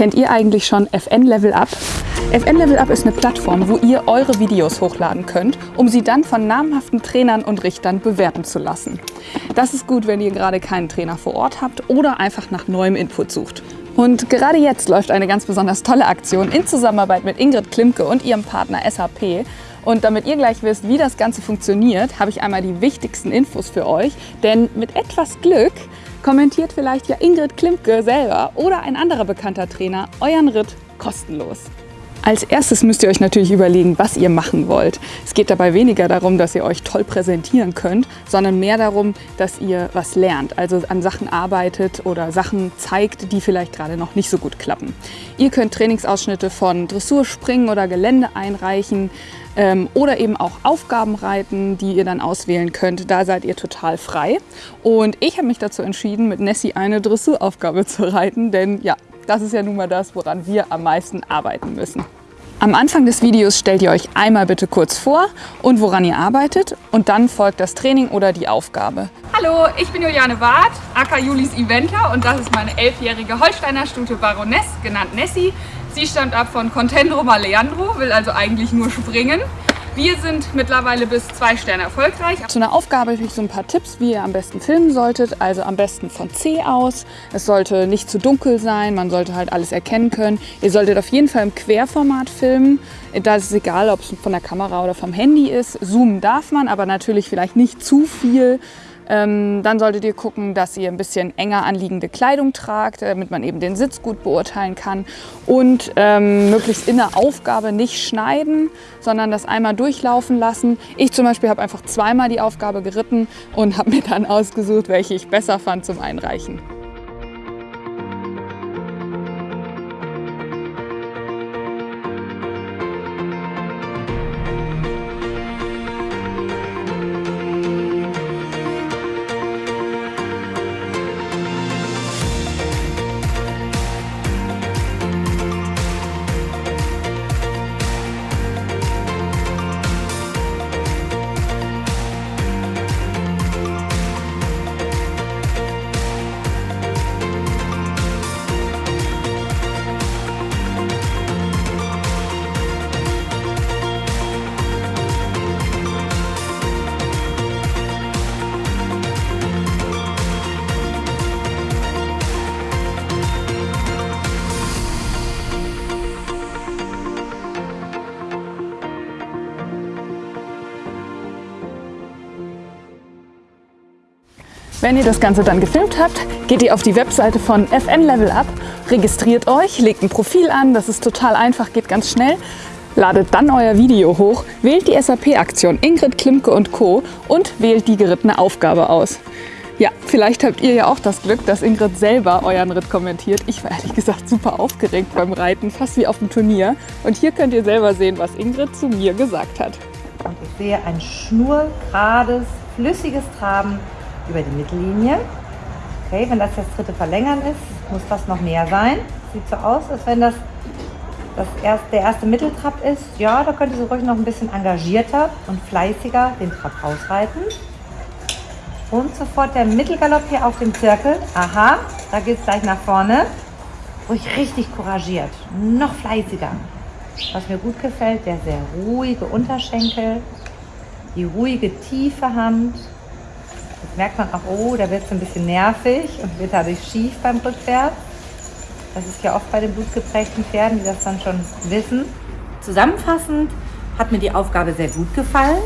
Kennt ihr eigentlich schon FN Level Up? FN Level Up ist eine Plattform, wo ihr eure Videos hochladen könnt, um sie dann von namhaften Trainern und Richtern bewerten zu lassen. Das ist gut, wenn ihr gerade keinen Trainer vor Ort habt oder einfach nach neuem Input sucht. Und gerade jetzt läuft eine ganz besonders tolle Aktion in Zusammenarbeit mit Ingrid Klimke und ihrem Partner SAP. Und damit ihr gleich wisst, wie das Ganze funktioniert, habe ich einmal die wichtigsten Infos für euch. Denn mit etwas Glück kommentiert vielleicht ja Ingrid Klimke selber oder ein anderer bekannter Trainer euren Ritt kostenlos. Als erstes müsst ihr euch natürlich überlegen, was ihr machen wollt. Es geht dabei weniger darum, dass ihr euch toll präsentieren könnt, sondern mehr darum, dass ihr was lernt, also an Sachen arbeitet oder Sachen zeigt, die vielleicht gerade noch nicht so gut klappen. Ihr könnt Trainingsausschnitte von Dressurspringen oder Gelände einreichen ähm, oder eben auch Aufgaben reiten, die ihr dann auswählen könnt. Da seid ihr total frei. Und ich habe mich dazu entschieden, mit Nessie eine Dressuraufgabe zu reiten, denn ja, das ist ja nun mal das, woran wir am meisten arbeiten müssen. Am Anfang des Videos stellt ihr euch einmal bitte kurz vor und woran ihr arbeitet und dann folgt das Training oder die Aufgabe. Hallo, ich bin Juliane Ward, aka Julis Eventer und das ist meine elfjährige Holsteiner Stute Baroness, genannt Nessie. Sie stammt ab von Contendro Leandro, will also eigentlich nur springen. Wir sind mittlerweile bis zwei Sterne erfolgreich. Zu einer Aufgabe habe ich so ein paar Tipps, wie ihr am besten filmen solltet. Also am besten von C aus. Es sollte nicht zu dunkel sein, man sollte halt alles erkennen können. Ihr solltet auf jeden Fall im Querformat filmen. Da ist es egal, ob es von der Kamera oder vom Handy ist. Zoomen darf man, aber natürlich vielleicht nicht zu viel. Ähm, dann solltet ihr gucken, dass ihr ein bisschen enger anliegende Kleidung tragt, damit man eben den Sitz gut beurteilen kann. Und ähm, möglichst in der Aufgabe nicht schneiden, sondern das einmal durchlaufen lassen. Ich zum Beispiel habe einfach zweimal die Aufgabe geritten und habe mir dann ausgesucht, welche ich besser fand zum Einreichen. Wenn ihr das Ganze dann gefilmt habt, geht ihr auf die Webseite von FN Level Up, registriert euch, legt ein Profil an, das ist total einfach, geht ganz schnell, ladet dann euer Video hoch, wählt die SAP-Aktion Ingrid Klimke und Co. und wählt die gerittene Aufgabe aus. Ja, vielleicht habt ihr ja auch das Glück, dass Ingrid selber euren Ritt kommentiert. Ich war ehrlich gesagt super aufgeregt beim Reiten, fast wie auf dem Turnier. Und hier könnt ihr selber sehen, was Ingrid zu mir gesagt hat. Und ich sehe ein schnurgerades, flüssiges Traben über die Mittellinie. Okay, wenn das jetzt dritte Verlängern ist, muss das noch mehr sein. Sieht so aus, als wenn das, das erst, der erste Mitteltrab ist. Ja, da könnte sie ruhig noch ein bisschen engagierter und fleißiger den Trab ausreiten. Und sofort der Mittelgalopp hier auf dem Zirkel. Aha, da geht es gleich nach vorne. Ruhig richtig couragiert, noch fleißiger. Was mir gut gefällt, der sehr ruhige Unterschenkel, die ruhige tiefe Hand, Jetzt merkt man auch, oh, da wird es ein bisschen nervig und wird dadurch schief beim Rückwärts. Das ist ja oft bei den blutgeprägten Pferden, die das dann schon wissen. Zusammenfassend hat mir die Aufgabe sehr gut gefallen.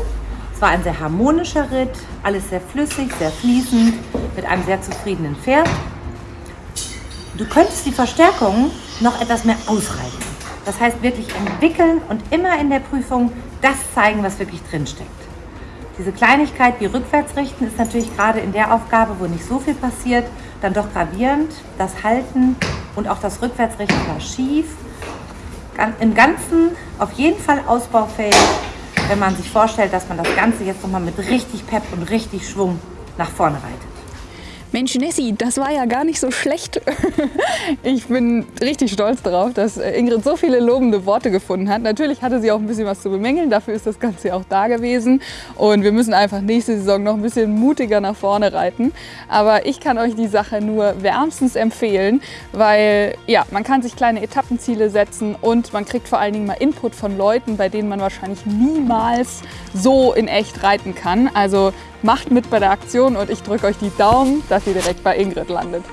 Es war ein sehr harmonischer Ritt, alles sehr flüssig, sehr fließend, mit einem sehr zufriedenen Pferd. Du könntest die Verstärkung noch etwas mehr ausreiten. Das heißt wirklich entwickeln und immer in der Prüfung das zeigen, was wirklich drinsteckt. Diese Kleinigkeit wie rückwärts richten ist natürlich gerade in der Aufgabe, wo nicht so viel passiert, dann doch gravierend. Das Halten und auch das Rückwärtsrichten war schief. Im Ganzen auf jeden Fall ausbaufähig, wenn man sich vorstellt, dass man das Ganze jetzt nochmal mit richtig Pep und richtig Schwung nach vorne reitet. Mensch, Nessie, das war ja gar nicht so schlecht. ich bin richtig stolz darauf, dass Ingrid so viele lobende Worte gefunden hat. Natürlich hatte sie auch ein bisschen was zu bemängeln, dafür ist das Ganze auch da gewesen. Und wir müssen einfach nächste Saison noch ein bisschen mutiger nach vorne reiten. Aber ich kann euch die Sache nur wärmstens empfehlen, weil ja, man kann sich kleine Etappenziele setzen und man kriegt vor allen Dingen mal Input von Leuten, bei denen man wahrscheinlich niemals so in echt reiten kann. Also macht mit bei der Aktion und ich drücke euch die Daumen, dass ihr direkt bei Ingrid landet.